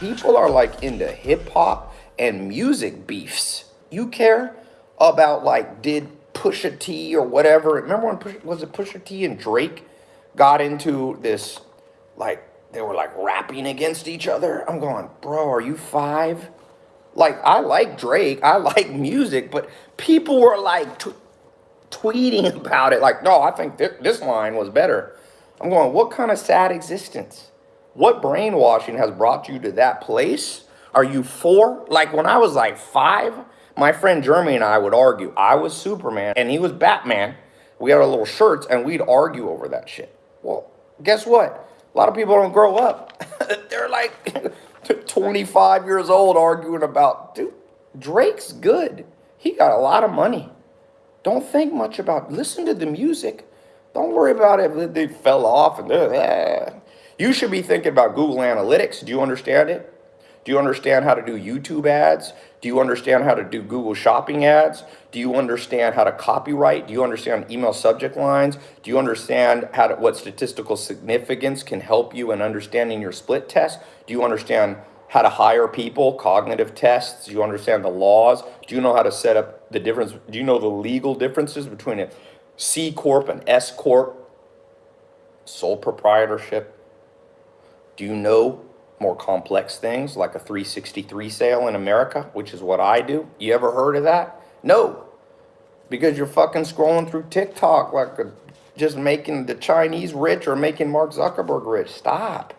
People are like into hip hop and music beefs. You care about like did Pusha T or whatever? Remember when Push, was it Pusha T and Drake got into this like they were like rapping against each other? I'm going, bro, are you five? Like I like Drake, I like music, but people were like t- tweeting about it, like, no, I think th- this line was better. I'm going, what kind of sad existence? What brainwashing has brought you to that place? Are you four? Like when I was like five, my friend Jeremy and I would argue. I was Superman and he was Batman. We had our little shirts and we'd argue over that shit. Well, guess what? A lot of people don't grow up. They're like 25 years old arguing about, dude, Drake's good. He got a lot of money. Don't think much about, listen to the music. Don't worry about it. They fell off and uh, you should be thinking about Google Analytics. Do you understand it? Do you understand how to do YouTube ads? Do you understand how to do Google shopping ads? Do you understand how to copyright? Do you understand email subject lines? Do you understand how to, what statistical significance can help you in understanding your split test? Do you understand how to hire people, cognitive tests? Do you understand the laws? Do you know how to set up the difference? Do you know the legal differences between a C Corp and S Corp, sole proprietorship? Do you know more complex things like a 363 sale in America, which is what I do? You ever heard of that? No, because you're fucking scrolling through TikTok like a, just making the Chinese rich or making Mark Zuckerberg rich. Stop.